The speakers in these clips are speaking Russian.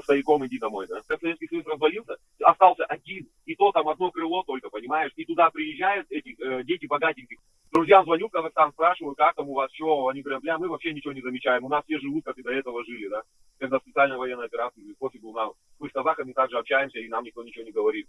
со стояком иди домой, да. Как Советский Союз развалился, остался один, и то там одно крыло только, понимаешь, и туда приезжают эти э, дети богатеньких. Друзьям звоню в Казахстан, спрашиваю, как там у вас, что, они говорят, бля, мы вообще ничего не замечаем, у нас все живут, как и до этого жили, да. Когда специальная военная операция, пофигу нам, мы с казахами также общаемся, и нам никто ничего не говорит.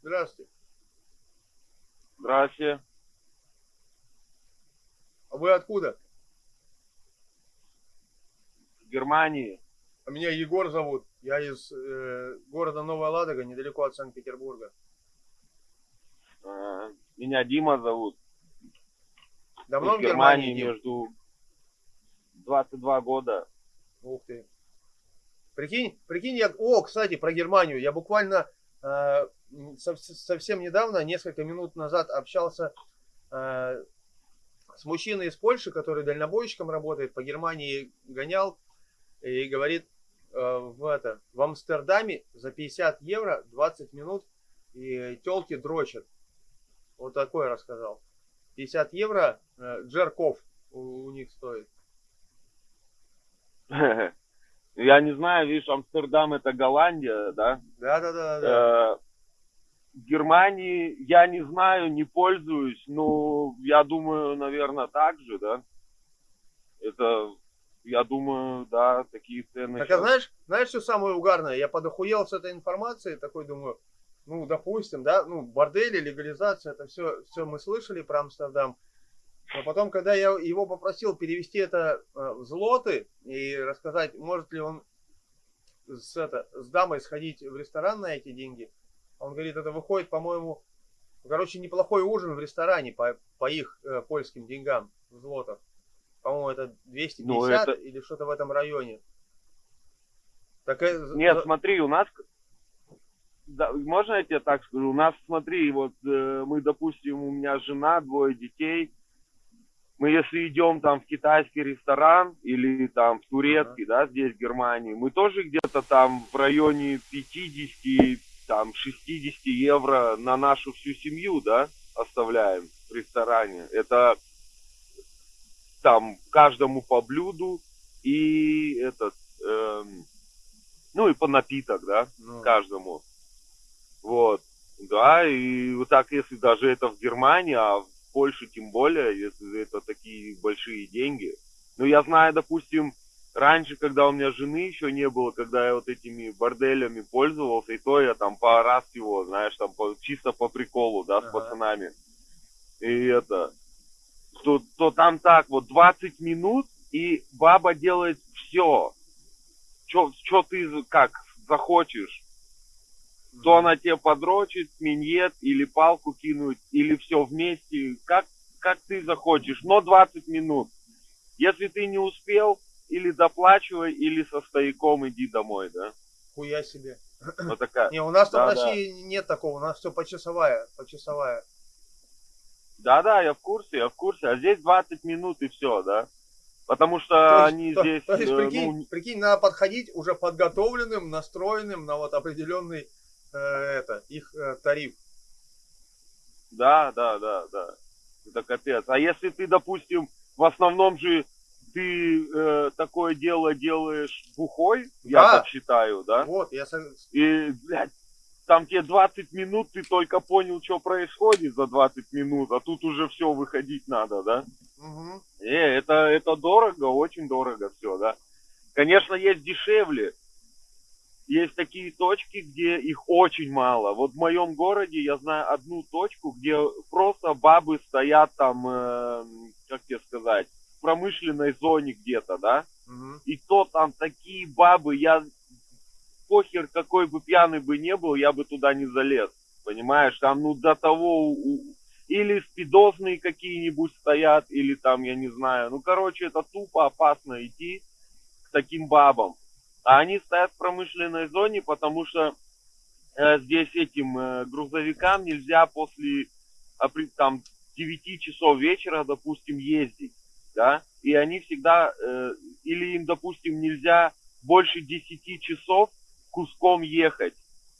Здравствуйте. Здрасте. А вы откуда? Германии. А меня Егор зовут. Я из э, города Новая Ладога, недалеко от Санкт-Петербурга. А, Меня Дима зовут. Давно в в Германии Германии? Между 22 года. Ух ты. Прикинь, прикинь, я... О, кстати, про Германию. Я буквально э, сов- совсем недавно, несколько минут назад общался э, с мужчиной из Польши, который дальнобойщиком работает, по Германии гонял и говорит, э, в, это, в Амстердаме за 50 евро 20 минут и телки дрочат. Вот такое рассказал. 50 евро э, джерков у, у них стоит. Я не знаю, видишь, Амстердам это Голландия, да? Да-да-да. да. Э, В Германии я не знаю, не пользуюсь, но я думаю, наверное, так же, да? Это, я думаю, да, такие цены. Так а знаешь, знаешь, что самое угарное? Я подохуел с этой информацией, такой думаю, ну, допустим, да, ну, бордели, легализация, это все, все мы слышали про Амстердам. Но потом, когда я его попросил перевести это э, в злоты и рассказать, может ли он с, это, с дамой сходить в ресторан на эти деньги, он говорит, это выходит, по-моему, короче, неплохой ужин в ресторане по, по их э, польским деньгам в злотах. По-моему, это 250 Ну, это- или что-то в этом районе. Так, э, Нет, смотри, у нас... Да, можно я тебе так скажу? У нас, смотри, вот э, мы, допустим, у меня жена, двое детей. Мы если идем там в китайский ресторан или там в турецкий, да, здесь в Германии, мы тоже где-то там в районе 50, там 60 евро на нашу всю семью, да, оставляем в ресторане. Это там каждому по блюду и этот, эм, ну и по напиток, да, ну, каждому. Вот. Да, и вот так, если даже это в Германии, а в Польше тем более, если это такие большие деньги. Ну, я знаю, допустим, раньше, когда у меня жены еще не было, когда я вот этими борделями пользовался, и то я там по раз его, знаешь, там по- чисто по приколу, да, с Ага. пацанами. И это, то, то там так вот 20 минут, и баба делает все. Что ты за- как захочешь то она тебе подрочит, миньет или палку кинуть, или все вместе, как, как ты захочешь, но 20 минут. Если ты не успел, или доплачивай, или со стояком иди домой, да? хуя себе. Вот такая. Не, у нас Да, в да. России нет такого, у нас все почасовая, почасовая. Да-да, я в курсе, я в курсе. А здесь 20 минут и все, да? Потому что То есть- они то- здесь, то есть, э, прикинь, ну, прикинь, надо подходить уже подготовленным, настроенным на вот определенный э, это, их э, тариф. Да, да, да, да. Это капец. А если ты, допустим, в основном же ты э, такое дело делаешь бухой, я Да. так считаю, да? Вот, я И, блядь, там тебе 20 минут, ты только понял, что происходит за 20 минут, а тут уже все выходить надо, да? Мгм. Э, это, это дорого, очень дорого все, да. Конечно, есть дешевле. Есть такие точки, где их очень мало. Вот в моем городе я знаю одну точку, где просто бабы стоят там, э, как тебе сказать, в промышленной зоне где-то, да. Мгм. И то там такие бабы, я похер какой бы пьяный бы не был, я бы туда не залез. Понимаешь, там ну до того у- или спидозные какие-нибудь стоят, или там, я не знаю. Ну, короче, это тупо опасно идти к таким бабам. А они стоят в промышленной зоне, потому что э, здесь этим э, грузовикам нельзя после опри- там 9 часов вечера, допустим, ездить, да, и они всегда, э, или им, допустим, нельзя больше 10 часов куском ехать,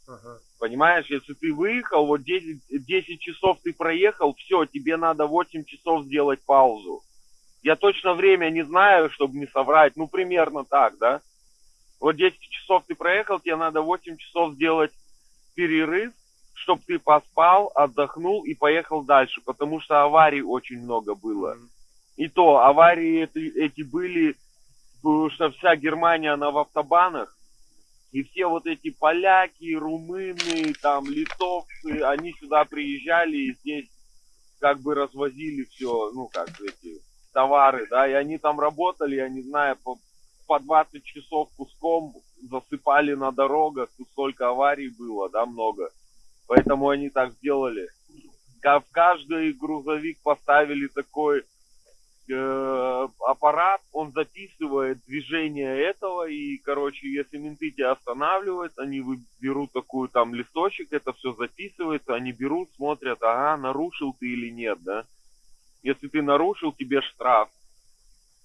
Ага. понимаешь, если ты выехал, вот 10, 10 часов ты проехал, все, тебе надо 8 часов сделать паузу, Я точно время не знаю, чтобы не соврать. Ну, примерно так, да? Вот 10 часов ты проехал, тебе надо 8 часов сделать перерыв, чтобы ты поспал, отдохнул и поехал дальше, потому что аварий очень много было. Мгм. И то аварии эти, эти были, потому что вся Германия, она в автобанах, и все вот эти поляки, румыны, там, литовцы, они сюда приезжали и здесь как бы развозили все, ну, как эти товары, да, и они там работали, я не знаю, по, по 20 часов куском засыпали на дорогах, тут столько аварий было, да, много. Поэтому они так сделали. В каждый грузовик поставили такой э, аппарат, он записывает движение этого, и, короче, если менты тебя останавливают, они берут такую там листочек, это все записывается, они берут, смотрят, ага, нарушил ты или нет, да. Если ты нарушил, тебе штраф.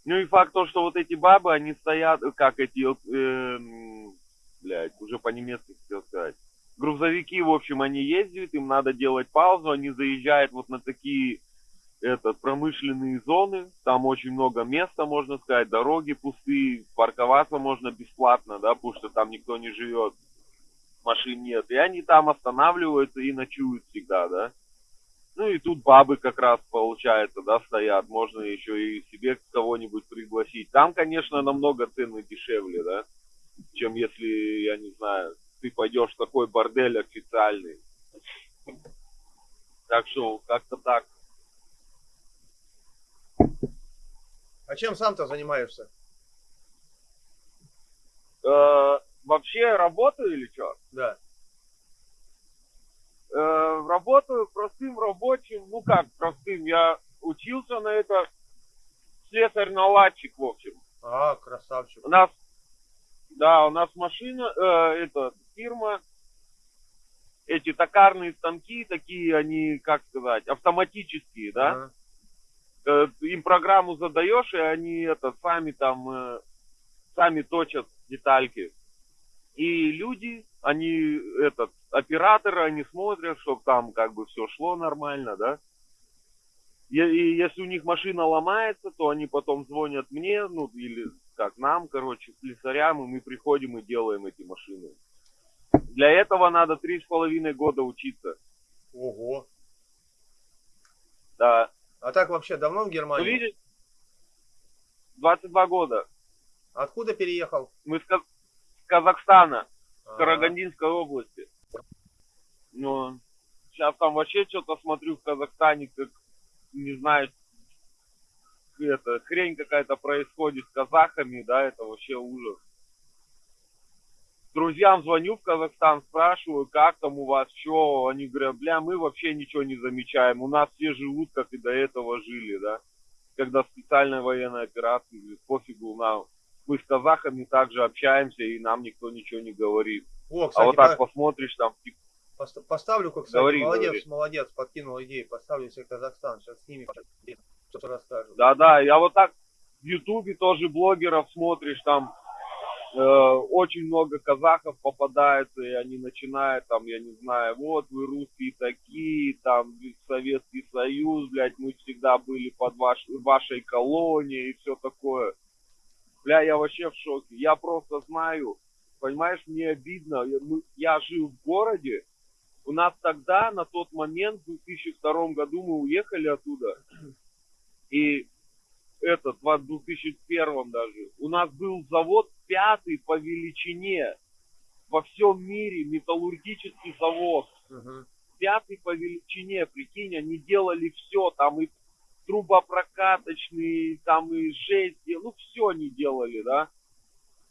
Ну и факт то, что вот эти бабы, они стоят, как эти, э, блядь, уже по-немецки хотел сказать. Грузовики, в общем, они ездят, им надо делать паузу, они заезжают вот на такие этот, промышленные зоны, там очень много места, можно сказать, дороги пустые, парковаться можно бесплатно, да, потому что там никто не живет, машин нет. И они там останавливаются и ночуют всегда, да. Ну и тут бабы как раз, получается, да, стоят. Можно еще и себе кого-нибудь пригласить. Там, конечно, намного цены дешевле, да, чем если, я не знаю, ты пойдешь в такой бордель официальный. Так что, как-то так. А чем сам-то занимаешься? Э, вообще работаю или что? Да. Э, работаю простым рабочим, ну как простым, я учился на это слесарь-наладчик, в общем. А, красавчик. У нас, да, у нас машина, э, это фирма, эти токарные станки, такие они, как сказать, автоматические, да? Ага. Э, им программу задаешь, и они это сами там, э, сами точат детальки. И люди, они, этот, операторы, они смотрят, чтобы там как бы все шло нормально, да. И, и если у них машина ломается, то они потом звонят мне, ну, или как нам, короче, слесарям, и мы приходим и делаем эти машины. Для этого надо три с половиной года учиться. Ого. Да. А так вообще давно в Ну, Германии? видишь, 22 года. Откуда переехал? Мы с, Каз- с Казахстана, с Ага. Карагандинской области. Ну, сейчас там вообще что-то смотрю в Казахстане, как, не знаю, это, хрень какая-то происходит с казахами, да, это вообще ужас. Друзьям звоню в Казахстан, спрашиваю, как там у вас, что, они говорят, бля, мы вообще ничего не замечаем, у нас все живут, как и до этого жили, да. Когда специальная военная операция, говорит, пофигу нам, мы с казахами также общаемся, и нам никто ничего не говорит. О, А кстати, вот так по- посмотришь, там, типа, пост- поставлю-ка, кстати, Говори, молодец, говори. молодец, подкинул идею, поставлю себе Казахстан, сейчас с ними что-то расскажу. Да-да, я вот так в Ютубе тоже блогеров смотришь, там очень много казахов попадается, и они начинают там, я не знаю, вот вы русские такие, там Советский Союз, блядь, мы всегда были под ваш, вашей колонией и все такое. Бля, я вообще в шоке. Я просто знаю, понимаешь, мне обидно. Я, мы- я жил в городе, у нас тогда, на тот момент, в 2002 году мы уехали оттуда, и этот, в 2001 даже, у нас был завод пятый по величине во всем мире, металлургический завод, Мгм. пятый по величине, прикинь, они делали все, там и трубопрокаточные, там и жесть, ну все они делали, да.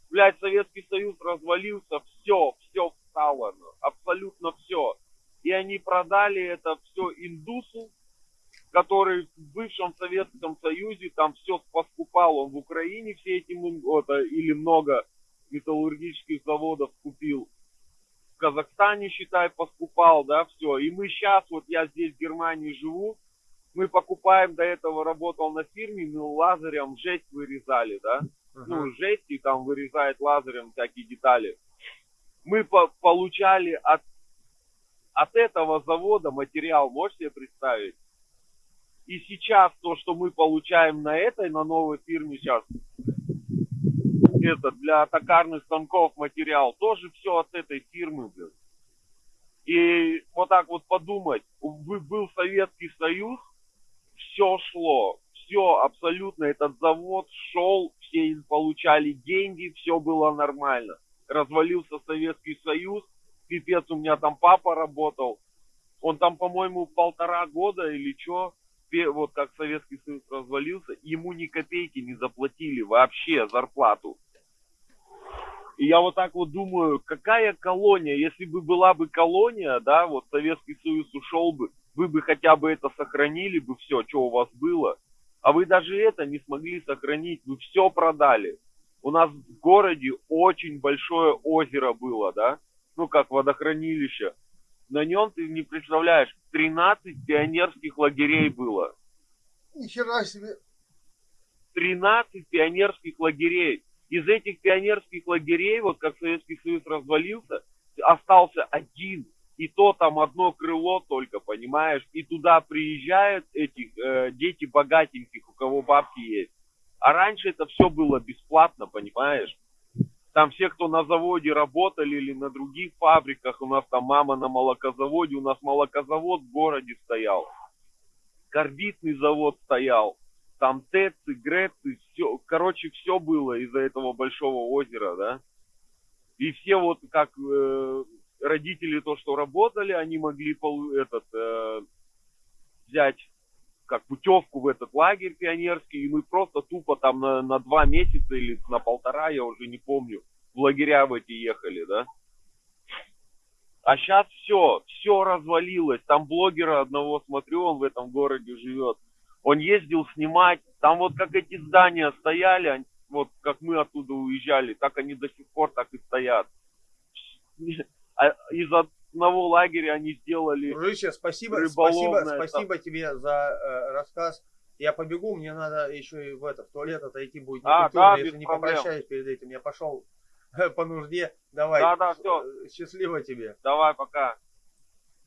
Блядь, Советский Союз развалился, все, все встало, абсолютно все. И они продали это все индусу, который в бывшем Советском Союзе там все поскупал. Он в Украине все эти а, или много металлургических заводов купил. В Казахстане, считай, поскупал, да, все. И мы сейчас, вот я здесь в Германии живу, мы покупаем, до этого работал на фирме, мы лазером жесть вырезали, да Мгм. ну, жесть, и там вырезает лазером всякие детали. Мы по- получали от, от этого завода материал, можете себе представить? И сейчас то, что мы получаем на этой, на новой фирме сейчас, это для токарных станков материал, тоже все от этой фирмы, блин. И вот так вот подумать, был Советский Союз, все шло, все абсолютно, этот завод шел, все получали деньги, все было нормально. Развалился Советский Союз, пипец, у меня там папа работал, он там, по-моему, полтора года или что, вот как Советский Союз развалился, ему ни копейки не заплатили вообще зарплату. И я вот так вот думаю, какая колония, если бы была бы колония, да, вот Советский Союз ушел бы, вы бы хотя бы это сохранили бы все, что у вас было. А вы даже это не смогли сохранить, вы все продали. У нас в городе очень большое озеро было, да, ну как водохранилище. На нем ты не представляешь, 13 пионерских лагерей было. Нихера себе. 13 пионерских лагерей из этих пионерских лагерей, вот как Советский Союз развалился, остался один. И то там одно крыло только, понимаешь? И туда приезжают этих э, дети богатеньких, у кого бабки есть. А раньше это все было бесплатно, понимаешь? Там все, кто на заводе работали или на других фабриках, у нас там мама на молокозаводе, у нас молокозавод в городе стоял. Карбидный завод стоял там Тецы, Грецы, все, короче, все было из-за этого большого озера, да. И все вот как э, родители то, что работали, они могли пол, этот, э, взять как путевку в этот лагерь пионерский, и мы просто тупо там на, на два месяца или на полтора, я уже не помню, в лагеря в эти ехали, да. А сейчас все, все развалилось. Там блогера одного смотрю, он в этом городе живет он ездил снимать, там вот как эти здания стояли, вот как мы оттуда уезжали, так они до сих пор так и стоят. А из одного лагеря они сделали Дружище, спасибо, спасибо, спасибо тебе за э, рассказ. Я побегу, мне надо еще и в, это, в туалет отойти будет. А, да, если не попрощаюсь перед этим. Я пошел по нужде. Давай. Да, да, все. Счастливо тебе. Давай, пока.